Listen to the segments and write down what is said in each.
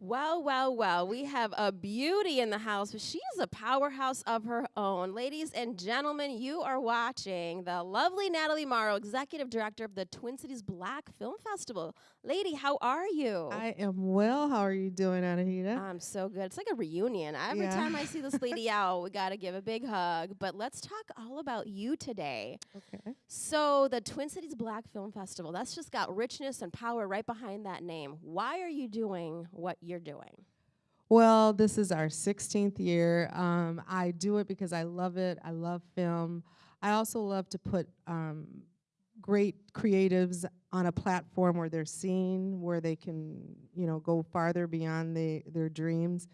Well, well, well, we have a beauty in the house. She's a powerhouse of her own. Ladies and gentlemen, you are watching the lovely Natalie Morrow, Executive Director of the Twin Cities Black Film Festival. Lady, how are you? I am well. How are you doing, Anahita? I'm so good. It's like a reunion. Every Yeah. time I see this lady out, we got to give a big hug. But let's talk all about you today. okay. So, the Twin Cities Black Film Festival, that's just got richness and power right behind that name. Why are you doing what you're doing? Well, this is our 16th year. Um, I do it because I love it. I love film. I also love to put um, great creatives on a platform where they're seen, where they can, you know, go farther beyond the, their dreams.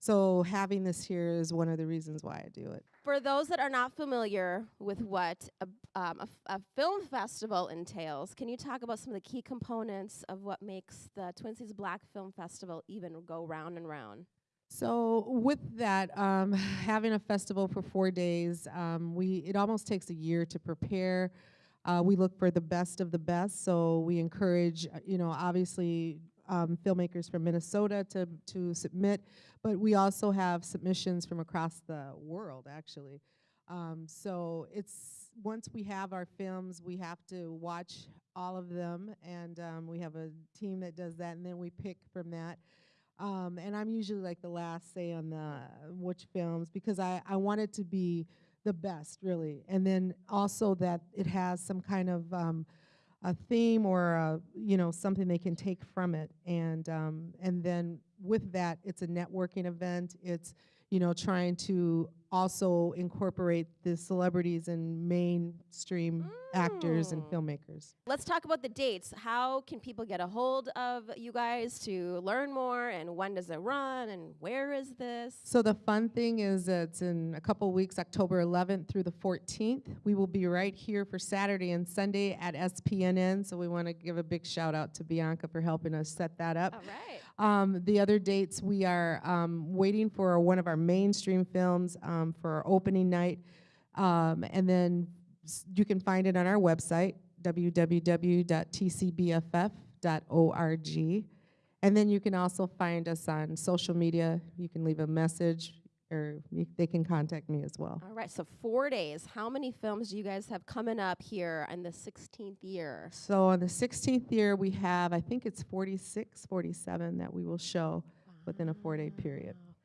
So having this here is one of the reasons why I do it. For those that are not familiar with what a, um, film festival entails, can you talk about some of the key components of what makes the Twin Cities Black Film Festival even go round and round? So with that, um, having a festival for four days, um, we it almost takes a year to prepare. Uh, we look for the best of the best, so we encourage, uh, you know, obviously um, filmmakers from Minnesota to to submit, but we also have submissions from across the world, actually. Um, so it's once we have our films, we have to watch all of them, and um, we have a team that does that, and then we pick from that. Um, and I'm usually like the last say on the which films because I, I want it to be the best really and then also that it has some kind of um, a theme or a, you know something they can take from it. And um, and then with that it's a networking event. It's you know trying to also incorporate the celebrities and mainstream actors and Mm. filmmakers Let's talk about the dates. How can people get a hold of you guys to learn more? And when does it run? And where is this? So the fun thing is it's in a couple weeks, October 11th through the 14th. We will be right here for Saturday and Sunday at SPNN. So we want to give a big shout out to Bianca for helping us set that up. All right. Um, the other dates, we are um, waiting for one of our mainstream films um, for our opening night. Um, and then you can find it on our website, www.tcbff.org. And then you can also find us on social media. You can leave a message or you, they can contact me as well. All right. So, four days. How many films do you guys have coming up here in the 16th year? So on the 16th year, we have, I think it's 46, 47 that we will show within a four-day period. Wow.